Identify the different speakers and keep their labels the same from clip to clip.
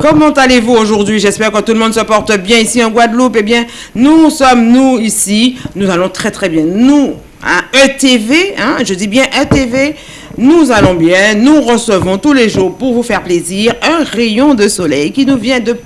Speaker 1: Comment allez-vous aujourd'hui? J'espère que tout le monde se porte bien ici en Guadeloupe. Eh bien, nous sommes, nous, ici, nous allons très très bien. Nous, à ETV, hein, je dis bien ETV, nous allons bien, nous recevons tous les jours pour vous faire plaisir un rayon de soleil qui nous vient de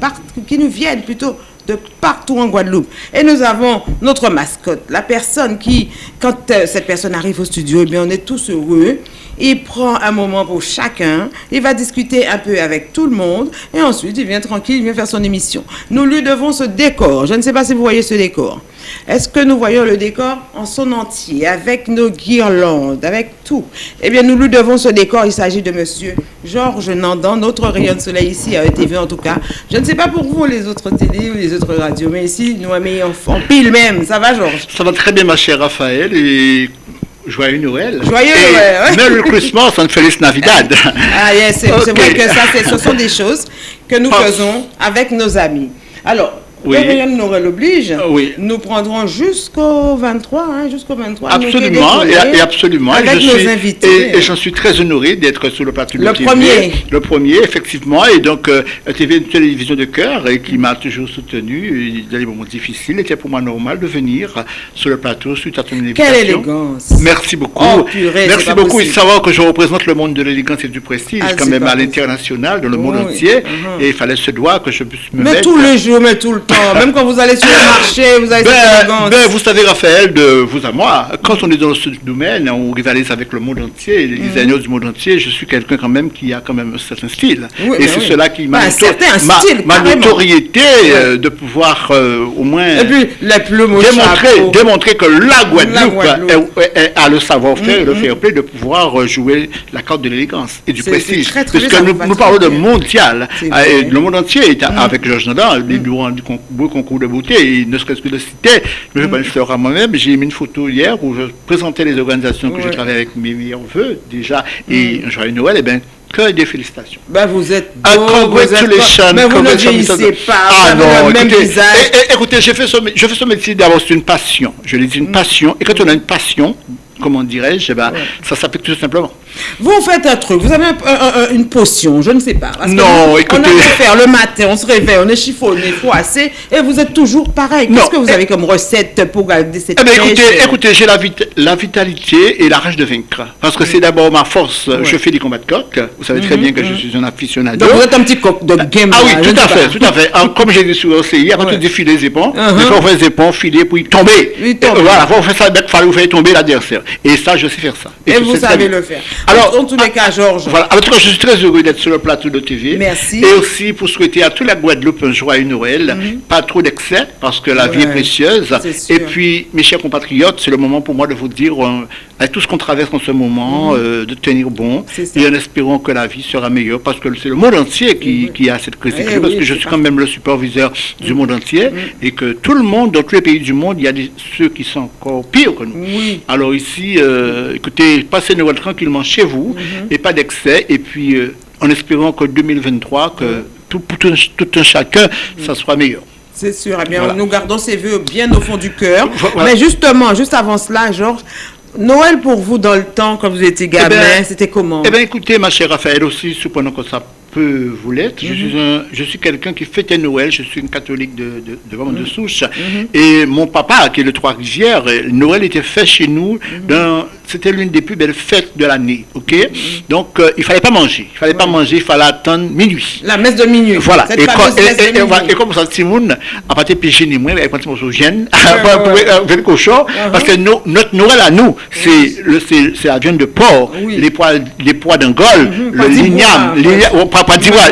Speaker 1: de partout en Guadeloupe. Et nous avons notre mascotte, la personne qui, quand euh, cette personne arrive au studio, eh bien, on est tous heureux. Il prend un moment pour chacun, il va discuter un peu avec tout le monde, et ensuite il vient tranquille, il vient faire son émission. Nous lui devons ce décor. Je ne sais pas si vous voyez ce décor. Est-ce que nous voyons le décor en son entier, avec nos guirlandes, avec tout? Eh bien, nous lui devons ce décor. Il s'agit de monsieur Georges Nandan, notre rayon de soleil ici à ETV en tout cas. Je ne sais pas pour vous, les autres télé ou les autres radios, mais ici, nous en, en pile même. Ça va, Georges?
Speaker 2: Ça va très bien, ma chère Raphaël, et Joyeux Noël.
Speaker 1: Joyeux Noël.
Speaker 2: Merry Christmas and Feliz Navidad.
Speaker 1: Ah, yes, c'est vrai que ça, ce sont des choses que nous faisons avec nos amis. Alors, oui. nous Noël oblige. Oui. Nous prendrons jusqu'au 23, hein, jusqu'au 23.
Speaker 2: Absolument, et, absolument.
Speaker 1: Avec
Speaker 2: je
Speaker 1: nos
Speaker 2: suis,
Speaker 1: invités.
Speaker 2: Et, j'en suis très honoré d'être sur le plateau
Speaker 1: Le
Speaker 2: TV.
Speaker 1: premier.
Speaker 2: Le premier, effectivement. Et donc, euh, TV, une télévision de cœur et qui m'a toujours soutenu dans les moments difficiles. C'était pour moi normal de venir sur le plateau suite à ton invitation.
Speaker 1: Quelle élégance.
Speaker 2: Merci beaucoup.
Speaker 1: Oh, purée,
Speaker 2: Merci beaucoup. Il savoir que je représente le monde de l'élégance et du prestige,
Speaker 1: Ah,
Speaker 2: quand même à l'international, dans le monde entier.
Speaker 1: Mhm.
Speaker 2: Et il fallait se doigt que je puisse me
Speaker 1: Mais
Speaker 2: mettre.
Speaker 1: tous les jours, mais tout le temps. Même quand vous allez sur le marché, vous avez
Speaker 2: Ben, ben, vous savez, Raphaël, de vous à moi, quand on est dans ce domaine, on rivalise avec le monde entier, les designers du monde entier, je suis quelqu'un quand même qui a quand même un certain style.
Speaker 1: Oui,
Speaker 2: et
Speaker 1: ben
Speaker 2: c'est
Speaker 1: oui.
Speaker 2: cela qui m'a
Speaker 1: Ben,
Speaker 2: ma notoriété euh, de pouvoir euh, au moins
Speaker 1: Et puis,
Speaker 2: démontrer, que la Guadeloupe,
Speaker 1: Guadeloupe.
Speaker 2: est- est- est- a le savoir-faire et le fair play de pouvoir euh, jouer la carte de l'élégance et du prestige.
Speaker 1: très, très bien, ça
Speaker 2: nous, parlons de mondial. Et le monde entier est à- avec Georges Nada, les du con- beau concours de beauté, et ne serait-ce que de citer, je vais pas le faire à moi-même, j'ai mis une photo hier où je présentais les organisations que
Speaker 1: Ouais.
Speaker 2: j'ai travaillé avec mes meilleurs voeux déjà, et un joyeux Noël, et bien, que des félicitations.
Speaker 1: Ben, vous êtes
Speaker 2: Ah,
Speaker 1: beau, vous êtes
Speaker 2: congratulations,
Speaker 1: Mais vous ne vieillissez pas,
Speaker 2: Ah non,
Speaker 1: le même
Speaker 2: écoutez,
Speaker 1: visage.
Speaker 2: eh, eh, écoutez, j'ai fait ce, je fais ce métier d'abord, c'est une passion. Je l'ai dit,
Speaker 1: Mm.
Speaker 2: une passion. Et quand on a une passion, comment dirais-je, eh ben, ça s'appelle tout simplement.
Speaker 1: Vous faites un truc, vous avez un- un- un- une potion, je ne sais pas. Parce que
Speaker 2: Non,
Speaker 1: nous, On
Speaker 2: écoutez-
Speaker 1: a fait faire le matin, on se réveille, on est chiffonné, froissé, et vous êtes toujours pareil. Qu'est-ce que vous
Speaker 2: eh-
Speaker 1: avez comme recette pour garder cette
Speaker 2: Eh
Speaker 1: pêche
Speaker 2: écoutez, écoutez, j'ai la, vit- la vitalité et la rage de vaincre. Parce que c'est d'abord ma force. Je fais des combats de coq. Vous savez très bien que je suis un aficionado.
Speaker 1: Donc vous êtes un petit coq de game.
Speaker 2: Ah oui,
Speaker 1: là,
Speaker 2: tout à fait, tout à fait. Alors, comme j'ai dit sur OCI, avant
Speaker 1: Ouais.
Speaker 2: de défiler les épons,
Speaker 1: Uh-huh.
Speaker 2: il faut faire les épons, filer, puis tomber.
Speaker 1: Oui, tomber.
Speaker 2: Et voilà, il faut faire ça, il fallait vous faire tomber l'adversaire. Et ça, je sais faire ça.
Speaker 1: Et vous savez le faire.
Speaker 2: Alors,
Speaker 1: en tous les cas, Georges,
Speaker 2: Voilà. En tout cas, je suis très heureux d'être sur le plateau de TV.
Speaker 1: Merci.
Speaker 2: Et aussi pour souhaiter à toute la Guadeloupe un joyeux Noël. Pas trop d'excès, parce que la vie est précieuse.
Speaker 1: sûr.
Speaker 2: Et puis, mes chers compatriotes, c'est le moment pour moi de vous dire, euh, avec tout ce qu'on traverse en ce moment, euh, de tenir bon. Et en espérant que la vie sera meilleure, parce que c'est le monde entier qui, qui a cette crise.
Speaker 1: Eh
Speaker 2: parce
Speaker 1: oui,
Speaker 2: que je suis quand même le superviseur du monde entier. Et que tout le monde, dans tous les pays du monde, il y a des, ceux qui sont encore pires que nous.
Speaker 1: Oui.
Speaker 2: Alors ici, euh, écoutez, passez Noël tranquillement chez vous
Speaker 1: Mhm.
Speaker 2: et pas d'excès. Et puis, euh, en espérant que 2023, que tout, pour tout, un- tout un chacun, ça soit meilleur.
Speaker 1: c'est sûr. Eh bien,
Speaker 2: Voilà.
Speaker 1: nous gardons ces vœux bien au fond du cœur.
Speaker 2: Voilà.
Speaker 1: Mais justement, juste avant cela, Georges, Noël pour vous dans le temps, quand vous étiez gamin,
Speaker 2: ben,
Speaker 1: c'était comment?
Speaker 2: Eh bien, écoutez, ma chère Raphaël, aussi, supposons que ça peut vous l'être, je
Speaker 1: Mhm.
Speaker 2: suis, un- je suis quelqu'un qui fêtait Noël, je suis une catholique de, de, de, vraiment
Speaker 1: Mhm.
Speaker 2: de souche. Et mon papa, qui est le Trois-Rivières, Noël était fait chez nous,
Speaker 1: Mhm.
Speaker 2: c'était l'une des plus belles fêtes de l'année. ok? Donc, euh, il fallait pas manger. Il fallait pas manger, il fallait attendre minuit.
Speaker 1: La messe de minuit.
Speaker 2: Voilà. Et, quand- et-
Speaker 1: de
Speaker 2: et- et
Speaker 1: minuit.
Speaker 2: Et comme ça, Timoun, à partir de péché ni moi, avec un petit morceau de gêne, le cochon, parce que no- notre Noël à nous, c'est c'est la viande de porc,
Speaker 1: Oui.
Speaker 2: les pois, les pois d'Angole, le
Speaker 1: pas d'ivoire,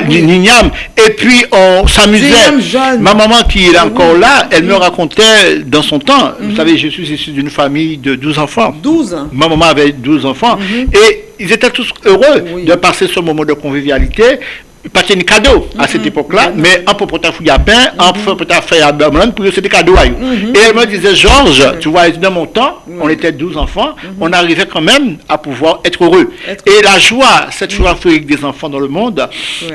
Speaker 2: et puis on s'amusait. Ma maman qui est encore là, elle me racontait dans son temps, vous savez, je suis issu d'une famille de 12 enfants.
Speaker 1: 12 ans.
Speaker 2: Ma maman avait 12 enfants et ils étaient tous heureux
Speaker 1: Mhm. Oui.
Speaker 2: de passer ce moment de convivialité. Pas de cadeau à cette époque-là, mais un peu pour ta fouille à pain, un peu pour ta feuille à beurre, pour c'était cadeau à eux. Et elle me disait, Georges, tu vois, dans mon temps, on était 12 enfants, on arrivait quand même à pouvoir être heureux. Et la joie, cette joie avec des enfants dans le monde,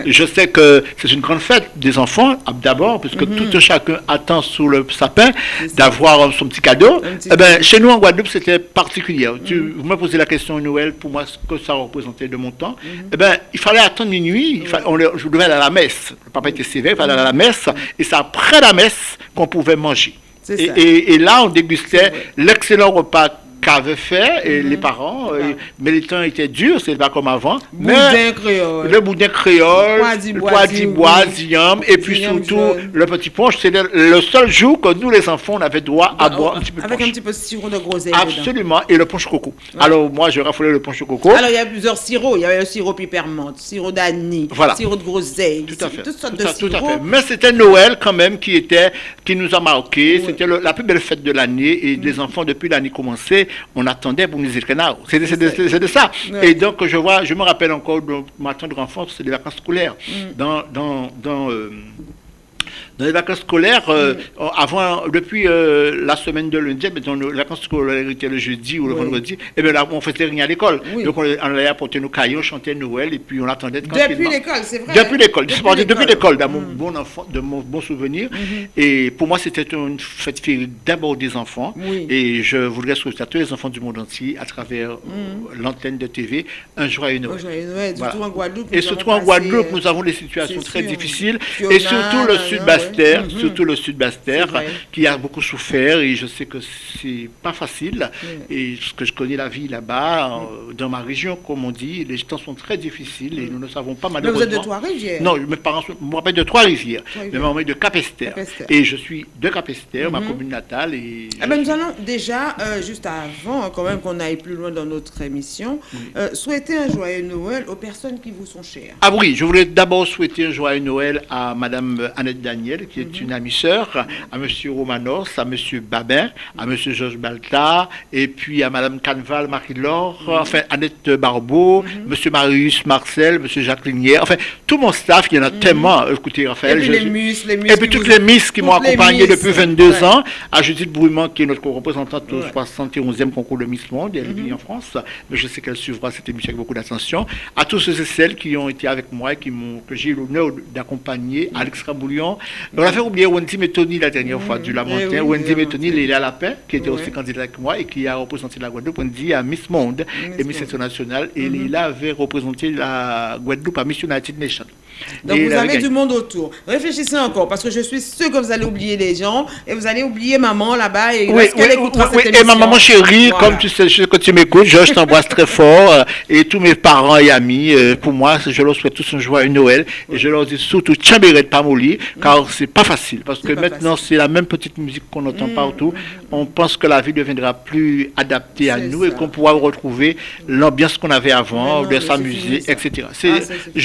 Speaker 2: je sais que c'est une grande fête des enfants, d'abord, puisque tout un chacun attend sous le sapin d'avoir son petit cadeau. Eh ben, chez nous en Guadeloupe, c'était particulier. Tu, vous me posez la question Noël, pour moi, ce que ça représentait de mon temps. Eh ben, il fallait attendre minuit. Il je devais aller à la messe. Le papa était sévère, il fallait aller à la messe, et c'est après la messe qu'on pouvait manger. Et,
Speaker 1: ça.
Speaker 2: et- et là, on dégustait l'excellent repas qu'avaient fait et
Speaker 1: Mhm.
Speaker 2: les parents. Et-
Speaker 1: parents.
Speaker 2: mais les temps étaient durs, c'est pas comme avant.
Speaker 1: Boudin
Speaker 2: mais
Speaker 1: créole.
Speaker 2: le boudin créole,
Speaker 1: Le d'ivoire,
Speaker 2: ziam, et puis surtout le petit punch. C'était le seul jour que nous, les enfants, on avait droit à boire un petit peu de
Speaker 1: Avec un petit peu de sirop de groseille.
Speaker 2: Absolument, et le punch coco. Alors moi, je raffolais le punch coco.
Speaker 1: Alors, il y a plusieurs sirops. Il y avait le sirop pipermente, sirop d'Annie,
Speaker 2: Voilà.
Speaker 1: sirop de groseille,
Speaker 2: Tout à fait.
Speaker 1: toutes sortes
Speaker 2: Tout
Speaker 1: de
Speaker 2: tout à
Speaker 1: sirops.
Speaker 2: fait. Mais c'était Noël quand même qui était, qui nous a marqué. C'était la plus belle fête de l'année et
Speaker 1: Mm.
Speaker 2: les enfants depuis l'année commencée, on attendait pour nous. C'est de, de- ça. Et donc je vois, je me rappelle encore de ma tendre enfance, c'est les vacances scolaires.
Speaker 1: Mm.
Speaker 2: Dans, dans, dans euh, dans les vacances scolaires, euh,
Speaker 1: Mm.
Speaker 2: avant, depuis euh, la semaine de lundi, mais dans les vacances scolaires étaient le jeudi ou le
Speaker 1: Oui.
Speaker 2: vendredi, et bien là, on faisait rien à l'école.
Speaker 1: Oui.
Speaker 2: Donc on, on allait apporter nos cahiers, on chantait Noël, et puis on attendait
Speaker 1: Depuis
Speaker 2: tranquillement.
Speaker 1: l'école, c'est vrai.
Speaker 2: Depuis l'école, depuis, depuis
Speaker 1: l'école.
Speaker 2: dans mon
Speaker 1: Mm.
Speaker 2: bon enfant, de mon bon souvenir. Et pour moi, c'était une fête d'abord des enfants. Et je voudrais souhaiter à tous les enfants du monde entier, à travers euh, l'antenne de TV, un joyeux Noël.
Speaker 1: Oh, joyeux Noël,
Speaker 2: Voilà.
Speaker 1: surtout en Guadeloupe.
Speaker 2: Et surtout en Guadeloupe, nous avons des situations très
Speaker 1: sûr.
Speaker 2: difficiles.
Speaker 1: Fiona,
Speaker 2: et surtout le
Speaker 1: là,
Speaker 2: Bastère,
Speaker 1: Mhm.
Speaker 2: surtout le sud Bastère,
Speaker 1: C'est vrai.
Speaker 2: qui a beaucoup souffert. Et je sais que c'est pas facile. Et ce que je connais la vie là-bas, euh, dans ma région, comme on dit, les temps sont très difficiles et nous ne savons pas
Speaker 1: Mais
Speaker 2: malheureusement.
Speaker 1: vous êtes de Trois-Rivières
Speaker 2: Non, mes parents me rappellent de Trois-Rivières, mais est de Capester.
Speaker 1: Capester.
Speaker 2: Et je suis de Capester, ma
Speaker 1: Mhm.
Speaker 2: commune natale. Et je
Speaker 1: ben, nous allons déjà, euh, juste avant, quand même qu'on aille plus loin dans notre émission, euh, souhaiter un joyeux Noël aux personnes qui vous sont chères.
Speaker 2: Ah oui, je voulais d'abord souhaiter un joyeux Noël à Madame Annette Daniel, qui est une amie sœur, à Monsieur Romanos, à Monsieur Babin, à Monsieur Georges Balta, et puis à Madame Canval Marie-Laure,
Speaker 1: Mhm.
Speaker 2: enfin Annette Barbeau, Monsieur Marius Marcel, Monsieur Jacques Lignière, enfin tout mon staff, il y en a tellement. Écoutez,
Speaker 1: Et
Speaker 2: Raphaël,
Speaker 1: puis
Speaker 2: je-
Speaker 1: les mus, les mus.
Speaker 2: Et puis toutes
Speaker 1: vous-
Speaker 2: les Miss qui m'ont accompagné depuis 22
Speaker 1: Ouais.
Speaker 2: ans, à Judith Brouillement qui est notre représentante au
Speaker 1: Ouais.
Speaker 2: 71e concours de Miss Monde, elle vit en France, mais je sais qu'elle suivra cette émission avec beaucoup d'attention. À tous ceux et celles qui ont été avec moi et qui que j'ai eu l'honneur d'accompagner. Alex Raboulion. On a fait oublier Wendy Métoni la dernière fois du Lamentin.
Speaker 1: Eh oui,
Speaker 2: Wendy
Speaker 1: eh
Speaker 2: Métoni,
Speaker 1: oui.
Speaker 2: Léla Lapin, qui était aussi candidate avec moi et qui a représenté la Guadeloupe. Wendy à Miss Monde et Miss. International. Et
Speaker 1: Mhm.
Speaker 2: Léla avait représenté la Guadeloupe à Miss United Nations.
Speaker 1: Donc vous avez du monde autour. Réfléchissez encore, parce que je suis sûre que vous allez oublier les gens et vous allez oublier maman là-bas et
Speaker 2: Oui, et ma maman chérie, comme tu sais, que tu m'écoutes, je, t'embrasse très fort. euh, et tous mes parents et amis, euh, pour moi, je leur souhaite tous un joyeux Noël. Et je leur dis surtout, de Pamoli, car c'est pas facile. Parce que
Speaker 1: Mm.
Speaker 2: Maintenant, c'est la même petite musique qu'on entend
Speaker 1: Mm,
Speaker 2: partout. On pense que la vie deviendra plus adaptée à nous et qu'on pourra retrouver l'ambiance qu'on avait avant,
Speaker 1: non,
Speaker 2: de s'amuser, etc. C'est-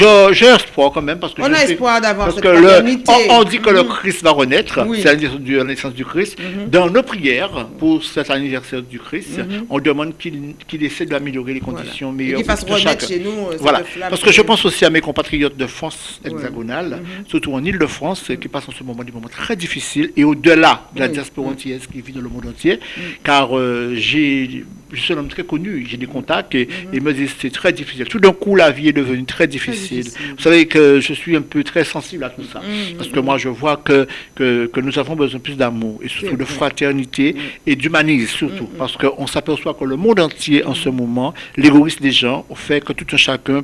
Speaker 1: Ah,
Speaker 2: J'ai espoir quand même, parce que
Speaker 1: On
Speaker 2: je
Speaker 1: a
Speaker 2: sais-
Speaker 1: espoir d'avoir cette
Speaker 2: que le, on, on dit que le
Speaker 1: Mhm.
Speaker 2: Christ va renaître,
Speaker 1: Oui.
Speaker 2: c'est la naissance du, la naissance du Christ.
Speaker 1: Mhm.
Speaker 2: Dans nos prières pour cet anniversaire du Christ,
Speaker 1: Mhm.
Speaker 2: on demande qu'il essaie d'améliorer les conditions
Speaker 1: Voilà. Et
Speaker 2: meilleures
Speaker 1: qu'il fasse
Speaker 2: pour
Speaker 1: chez nous. euh,
Speaker 2: Voilà, parce que je pense aussi à mes compatriotes de France hexagonale,
Speaker 1: Mhm.
Speaker 2: surtout en Ile-de-France, qui passent en ce moment des moments très difficiles, et au-delà de la diaspora
Speaker 1: Mhm.
Speaker 2: antillaise qui vit dans le monde entier, car euh, j'ai, je suis un homme très connu, j'ai des contacts, et
Speaker 1: Mhm.
Speaker 2: ils me disent c'est très difficile. Tout d'un coup, la vie est devenue très difficile.
Speaker 1: difficile.
Speaker 2: Vous savez que je suis un peu très sensible à tout ça,
Speaker 1: Mhm.
Speaker 2: parce que moi, je vois que, que, que nous avons besoin plus d'amour, et surtout de fraternité,
Speaker 1: Mhm.
Speaker 2: et d'humanisme surtout,
Speaker 1: Mhm.
Speaker 2: parce qu'on s'aperçoit que le monde entier, en ce moment, l'égoïsme des gens, fait que tout un chacun.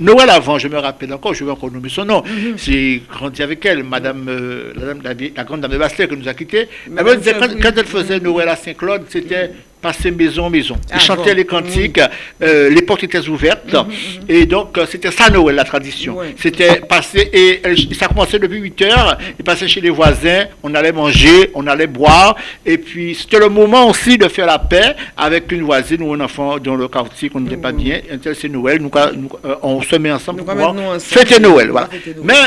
Speaker 2: Noël avant, je me rappelle encore, je vais encore nommer son nom. J'ai grandi avec elle, Madame, euh, la, dame- la vieille- la grande dame de Bastère qui nous a quittés. Elle me disait, quand, quand elle faisait Noël à Saint-Claude, c'était passer maison en maison.
Speaker 1: Ah,
Speaker 2: Ils chantaient
Speaker 1: bon.
Speaker 2: les cantiques, euh, les portes étaient ouvertes.
Speaker 1: Mhm,
Speaker 2: Et donc, euh, c'était ça Noël, la tradition. C'était passer, et elle- ça commençait depuis 8 heures, ils passaient chez les voisins, on allait manger, on allait boire. Et puis, c'était le moment aussi de faire la paix avec une voisine ou un enfant dans le quartier qu'on n'était pas bien. C'est Noël, nous, nous, euh, on se met ensemble
Speaker 1: Nous,
Speaker 2: pour fêter Noël. Voilà.
Speaker 1: Noël.
Speaker 2: Mais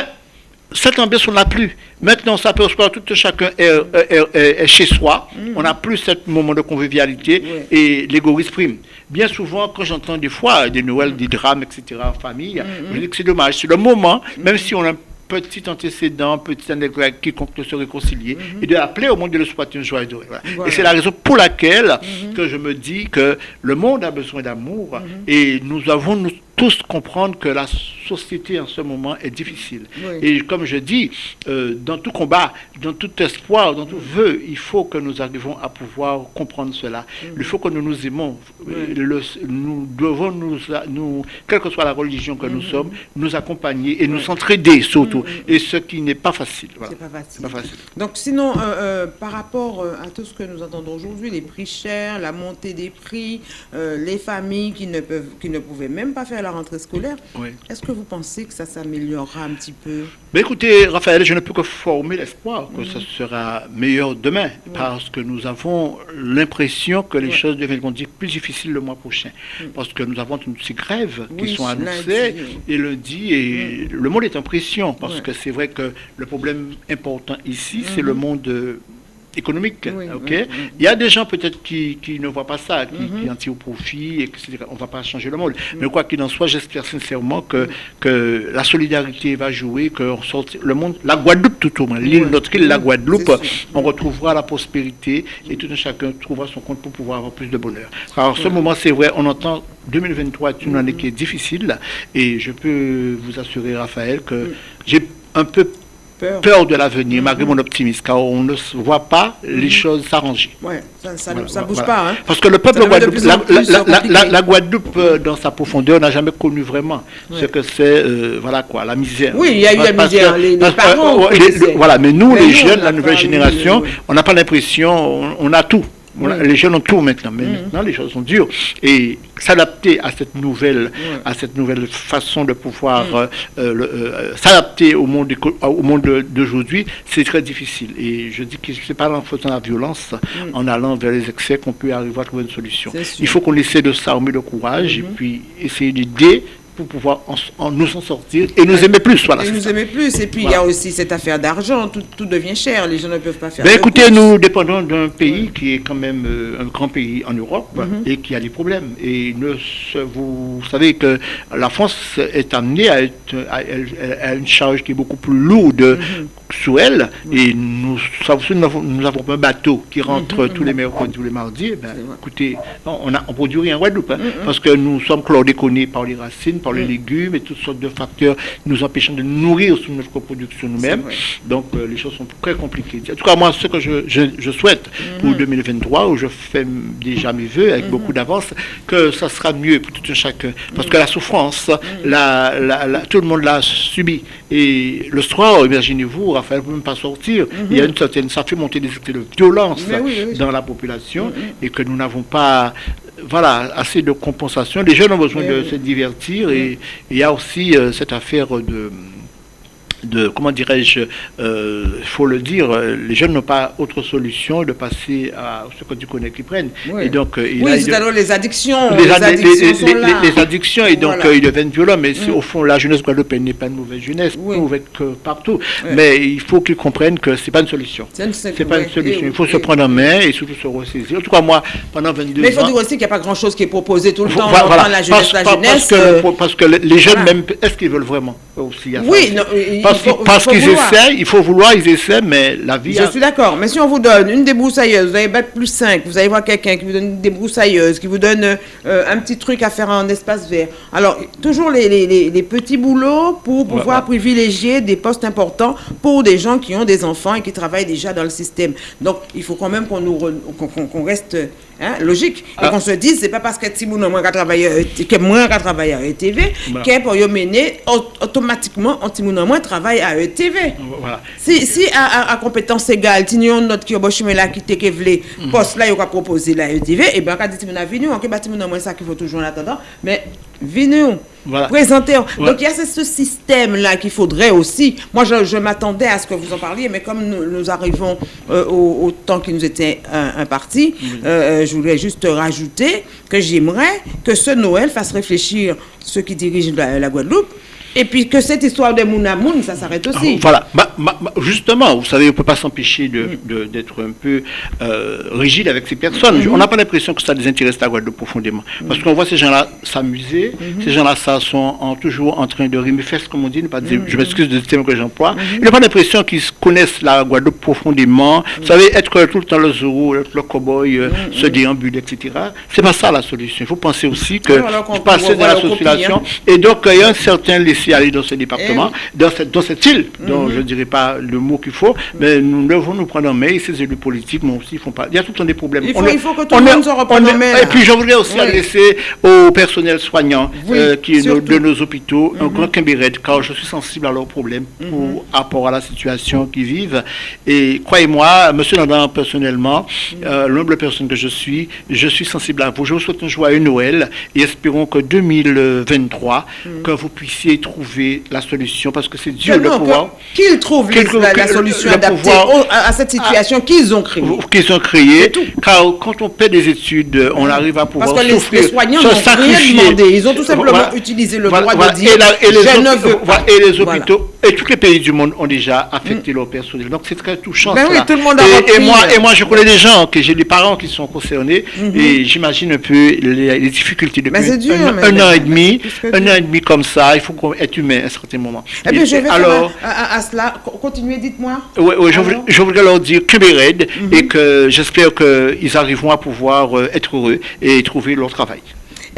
Speaker 2: cette ambiance, on n'a plus. Maintenant, on s'aperçoit que tout chacun est, est- est- est chez soi. On n'a plus ce moment de convivialité et l'égoïsme prime. Bien souvent, quand j'entends des fois des Noëls, des drames, etc., en famille,
Speaker 1: Mhm.
Speaker 2: je dis que c'est dommage. C'est le moment, même si on a un petit antécédent, petit anecdote quiconque de se réconcilier, et de appeler au monde de le souhaiter un joyeux Noël. Voilà.
Speaker 1: Voilà.
Speaker 2: Et c'est la raison pour laquelle que je me dis que le monde a besoin d'amour et nous avons nous, tous comprendre que la société en ce moment est difficile.
Speaker 1: Oui.
Speaker 2: Et comme je dis, euh, dans tout combat, dans tout espoir, dans tout vœu, il faut que nous arrivions à pouvoir comprendre cela. Il faut que nous nous aimons.
Speaker 1: Oui.
Speaker 2: Le- nous devons, nous, nous, quelle que soit la religion que nous sommes, nous accompagner et nous entraider surtout. Et ce qui n'est pas facile. Voilà.
Speaker 1: C'est pas facile.
Speaker 2: C'est pas facile.
Speaker 1: Donc sinon, euh, euh, par rapport à tout ce que nous entendons aujourd'hui, les prix chers, la montée des prix, les familles qui ne, peuvent, qui ne pouvaient même pas faire la rentrée scolaire,
Speaker 2: Oui.
Speaker 1: est-ce que vous pensez que ça s'améliorera un petit peu?
Speaker 2: Mais écoutez, Raphaël, je ne peux que former l'espoir que ça sera meilleur demain, parce que nous avons l'impression que les choses deviendront plus difficiles le mois prochain, parce que nous avons toutes ces grèves qui sont annoncées, et lundi, et le monde est en pression, parce que c'est vrai que le problème important ici, c'est le monde euh, économique.
Speaker 1: Oui,
Speaker 2: ok
Speaker 1: oui, oui.
Speaker 2: Il y a des gens peut-être qui, qui ne voient pas ça, qui,
Speaker 1: Mhm.
Speaker 2: qui en tirent profit, etc. On ne va pas changer le monde. Mais quoi qu'il en soit, j'espère sincèrement que, que la solidarité va jouer, que on le monde, la Guadeloupe tout au moins, l'île, notre île, la
Speaker 1: Oui,
Speaker 2: Guadeloupe, on retrouvera la prospérité et tout un chacun trouvera son compte pour pouvoir avoir plus de bonheur. Alors, ce moment, c'est vrai, on entend 2023 est une année qui est difficile et je peux vous assurer, Raphaël, que j'ai un peu
Speaker 1: Peur
Speaker 2: peur de l'avenir, malgré mon optimisme, car on ne voit pas les choses s'arranger.
Speaker 1: Ouais, ça, ça,
Speaker 2: Voilà,
Speaker 1: ça bouge
Speaker 2: voilà.
Speaker 1: pas. Hein.
Speaker 2: Parce que le peuple Guadeloupe, la, Guadeloupe, euh, dans sa profondeur, n'a jamais connu vraiment ce que c'est, euh, voilà quoi, la misère.
Speaker 1: Oui, il y a eu la misère,
Speaker 2: que-
Speaker 1: les- les parents
Speaker 2: euh, les- voilà, mais nous,
Speaker 1: Mais
Speaker 2: les
Speaker 1: nous,
Speaker 2: jeunes, la nouvelle génération, on n'a pas l'impression, on, on a tout.
Speaker 1: Oui.
Speaker 2: Les jeunes ont tout maintenant, mais
Speaker 1: Mhm.
Speaker 2: maintenant les choses sont dures. Et s'adapter à cette nouvelle, à cette nouvelle façon de pouvoir
Speaker 1: Mhm.
Speaker 2: euh, euh, s'adapter au monde au monde de- d'aujourd'hui, c'est très difficile. Et je dis que c'est pas en faisant la violence,
Speaker 1: Mhm.
Speaker 2: en allant vers les excès, qu'on peut arriver à trouver une solution. Il faut qu'on essaie de s'armer de courage et puis essayer d'aider pour pouvoir en- en- nous en sortir et nous aimer plus. Voilà.
Speaker 1: Et nous
Speaker 2: ça.
Speaker 1: aimer plus. Et puis, il y a aussi cette affaire d'argent. Tout, tout devient cher. Les gens ne peuvent pas faire.
Speaker 2: Ben écoutez, nous dépendons d'un pays qui est quand même euh, un grand pays en Europe
Speaker 1: Mhm.
Speaker 2: et qui a des problèmes. Et ne vous savez que la France est amenée à, être, une charge qui est beaucoup plus lourde
Speaker 1: Mhm.
Speaker 2: Sous elle. Et nous, savons- nous, avons un bateau qui rentre
Speaker 1: Mhm,
Speaker 2: tous les mercredis, tous les mardis. Eh ben, écoutez, on ne produit rien en Guadeloupe hein,
Speaker 1: Mhm.
Speaker 2: parce que nous sommes chlordéconés par les racines, par les
Speaker 1: Mhm.
Speaker 2: légumes et toutes sortes de facteurs nous empêchant de nourrir sous notre production nous-mêmes. Donc euh, les choses sont très compliquées. En tout cas, moi, ce que je, je, je souhaite pour 2023, où je fais déjà mes voeux avec beaucoup d'avance, que ça sera mieux pour tout un chacun. Parce que la souffrance, la, la- la- tout le monde l'a subi. Et le soir, imaginez-vous, Ne peut même pas sortir. Il y a une certaine, ça fait monter des actes de violence
Speaker 1: Mais oui, oui.
Speaker 2: dans la population et que nous n'avons pas voilà, assez de compensation. Les jeunes ont besoin de se divertir et et il y a aussi euh, cette affaire de de comment dirais-je, euh, il faut le dire, euh, les jeunes n'ont pas autre solution de passer à ce que tu connais qu'ils prennent.
Speaker 1: Oui.
Speaker 2: Et donc, euh,
Speaker 1: Oui,
Speaker 2: a-
Speaker 1: c'est alors les addictions.
Speaker 2: les,
Speaker 1: Les,
Speaker 2: ad- les-
Speaker 1: addictions
Speaker 2: les-
Speaker 1: sont
Speaker 2: les-
Speaker 1: là.
Speaker 2: les addictions et donc
Speaker 1: Voilà.
Speaker 2: euh, ils deviennent violents mais
Speaker 1: Mm.
Speaker 2: au fond la jeunesse guadeloupéenne n'est pas une mauvaise jeunesse
Speaker 1: Oui.
Speaker 2: êtes que partout mais il faut qu'ils comprennent que c'est pas une solution
Speaker 1: C'est
Speaker 2: pas une solution il faut se
Speaker 1: et-
Speaker 2: prendre en main et surtout se ressaisir en tout cas moi pendant 22
Speaker 1: Mais il faut
Speaker 2: ans
Speaker 1: dire aussi qu'il n'y a pas grand-chose qui est proposé tout le temps.
Speaker 2: voilà, voilà.
Speaker 1: la jeunesse,
Speaker 2: parce,
Speaker 1: la jeunesse.
Speaker 2: parce que,
Speaker 1: euh,
Speaker 2: parce que les- jeunes même est-ce qu'ils veulent vraiment aussi ça
Speaker 1: Oui,
Speaker 2: parce
Speaker 1: faut-
Speaker 2: qu'ils parce essaient il faut vouloir ils essaient mais la vie
Speaker 1: Je
Speaker 2: a-
Speaker 1: suis d'accord, mais si on vous donne une débroussailleuse, vous avez bac plus 5, vous allez voir quelqu'un qui vous donne une débroussailleuse, qui vous donne euh, un petit truc à faire en espace vert. Alors, toujours les, les- les- les petits boulots pour pouvoir privilégier des postes importants pour des gens qui ont des enfants et qui travaillent déjà dans le système. Donc, il faut quand même qu'on nous re- qu'on- reste hein, logique et
Speaker 2: Ah.
Speaker 1: qu'on se dise, c'est pas parce que Timoun a travailler, euh, que moins qu'à travailler à ETV,
Speaker 2: Voilà.
Speaker 1: qu'est pour y mener au- automatiquement, Timoun a moins travaille à ETV.
Speaker 2: voilà
Speaker 1: Si, si à, à, à compétence égale, si nous notre qui mais là qui que vle,
Speaker 2: Mhm.
Speaker 1: poste là il va proposer la ETV et ben quand dit mon venu, on peut bâtiment moins ça qu'il faut toujours en attendant, mais venez
Speaker 2: Voilà.
Speaker 1: présentez.
Speaker 2: Ouais.
Speaker 1: Donc il y a ce, ce système là qu'il faudrait aussi. Moi je, je m'attendais à ce que vous en parliez, mais comme nous, nous arrivons euh, au, au temps qui nous était imparti, euh, euh, je voulais juste rajouter que j'aimerais que ce Noël fasse réfléchir ceux qui dirigent la, la Guadeloupe Et puis que cette histoire de Mouna Moun, ça s'arrête aussi.
Speaker 2: Ah, voilà. Ma- ma- ma- justement, vous savez, on ne peut pas s'empêcher de- de- d'être un peu euh, rigide avec ces personnes. On n'a pas l'impression que ça les intéresse la Guadeloupe profondément. Parce qu'on voit ces gens-là s'amuser, ces gens-là ça, sont en- toujours en train de rimer fesses, comme on dit, ne pas dire- je m'excuse de ce terme que j'emploie. Ils n'ont pas l'impression qu'ils se connaissent la Guadeloupe profondément. Vous savez, être tout le temps le Zoro, le cow-boy, euh, se déambuler, etc. C'est pas ça la solution. Il faut penser aussi que
Speaker 1: alors qu'on
Speaker 2: passer dans la
Speaker 1: copie,
Speaker 2: Et donc, il y a un certain laisser-aller dans ce département,
Speaker 1: Eh
Speaker 2: dans, cette, dans cette île, dont je ne dirais pas le mot qu'il faut, mais nous devons nous prendre en main, et ces élus politiques, mais aussi, ils font pas. Il y a tout le temps des problèmes.
Speaker 1: Il faut-
Speaker 2: On est-
Speaker 1: il faut que tout le monde se reprenne en main,
Speaker 2: Et puis, je voudrais aussi adresser au personnel soignant
Speaker 1: Oui,
Speaker 2: euh, qui est nos- de nos hôpitaux, un grand Kimberet, car je suis sensible à leurs problèmes pour rapport à la situation qu'ils vivent. Et croyez-moi, monsieur Nandan, personnellement, euh, l'humble personne que je suis, je suis sensible à vous. Je vous souhaite un joyeux Noël et espérons que 2023, que vous puissiez trouver la solution, parce que c'est Dieu le
Speaker 1: Non,
Speaker 2: pouvoir
Speaker 1: Qu'ils trouvent la, solution adaptée au- à, à cette situation qu'ils ont créée.
Speaker 2: qu'ils ont créé. Car quand on paie des études, on arrive à pouvoir
Speaker 1: Parce que
Speaker 2: souffrir,
Speaker 1: les soignants n'ont rien demandé. Ils ont tout simplement
Speaker 2: Voilà.
Speaker 1: utilisé le
Speaker 2: Voilà,
Speaker 1: droit
Speaker 2: voilà.
Speaker 1: de dire
Speaker 2: et, la- et les
Speaker 1: je ne
Speaker 2: hôpitaux-
Speaker 1: veux
Speaker 2: voilà,
Speaker 1: pas.
Speaker 2: et les hôpitaux et tous les pays du monde ont déjà affecté leur personnel. Donc c'est très touchant.
Speaker 1: Ben oui,
Speaker 2: cela.
Speaker 1: tout le monde a
Speaker 2: et, moi,
Speaker 1: euh.
Speaker 2: et moi, je connais des gens, que j'ai des parents qui sont concernés et j'imagine un peu les, les difficultés depuis
Speaker 1: Ben, dur,
Speaker 2: un, an et demi, un an et demi comme ça. Il faut qu'on- être humain à un certain moment.
Speaker 1: Eh bien,
Speaker 2: Et-
Speaker 1: je vais
Speaker 2: alors,
Speaker 1: à, à- à cela. Co- Continuez, dites-moi.
Speaker 2: Ouais, ouais, je, voudrais leur dire que raide
Speaker 1: Mhm.
Speaker 2: et que j'espère qu'ils arriveront à pouvoir euh, être heureux et trouver leur travail.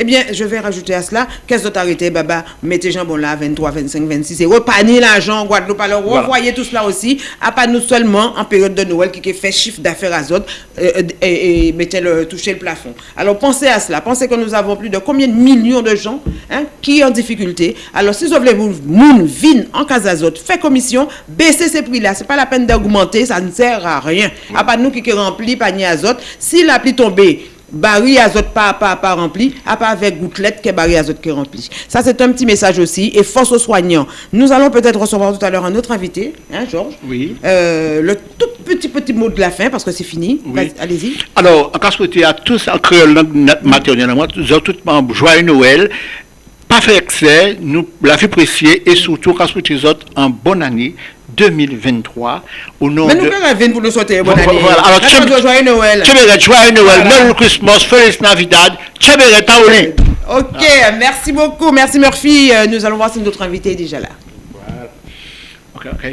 Speaker 1: Eh bien, je vais rajouter à cela, qu'est-ce que arrêté, baba, mettez jambon là, 23, 25, 26, et repanez l'argent en Guadeloupe, alors
Speaker 2: Voilà.
Speaker 1: revoyez tout cela aussi, à pas nous seulement en période de Noël qui fait chiffre d'affaires à euh, euh, et, et mettez le, toucher le plafond. Alors pensez à cela, pensez que nous avons plus de combien de millions de gens hein, qui sont en difficulté. Alors si vous voulez vous, moun, vin, en cas azote, fait commission, baissez ces prix-là, c'est pas la peine d'augmenter, ça ne sert à rien. À pas nous qui, qui remplit panier azote, si la pluie tombée, baril azote pas, pas, pas rempli, à part avec gouttelette que baril azote qui est rempli. Ça, c'est un petit message aussi. Et force aux soignants. Nous allons peut-être recevoir tout à l'heure un autre invité, hein, Georges?
Speaker 2: Oui.
Speaker 1: Euh, le tout petit, petit mot de la fin, parce que c'est fini.
Speaker 2: Oui.
Speaker 1: Allez-y.
Speaker 2: Alors, en cas souhaité à tous, en créole maternelle, à moi, nous avons tout le monde joyeux Noël, pas faire excès, nous la vie précieuse et surtout, aux autres, en bonne année 2023, au nom
Speaker 1: Mais
Speaker 2: de...
Speaker 1: nous, même, pour nous souhaiter bonne
Speaker 2: Voilà,
Speaker 1: année.
Speaker 2: voilà. Alors,
Speaker 1: joyeux Noël.
Speaker 2: Joyeux Noël,
Speaker 1: Voilà.
Speaker 2: Merry Christmas, Feliz Navidad, Tchéberet, Taoli.
Speaker 1: Ok, merci beaucoup. Merci Murphy. Euh, Nous allons voir si notre invité est déjà là.
Speaker 2: Ok, ok.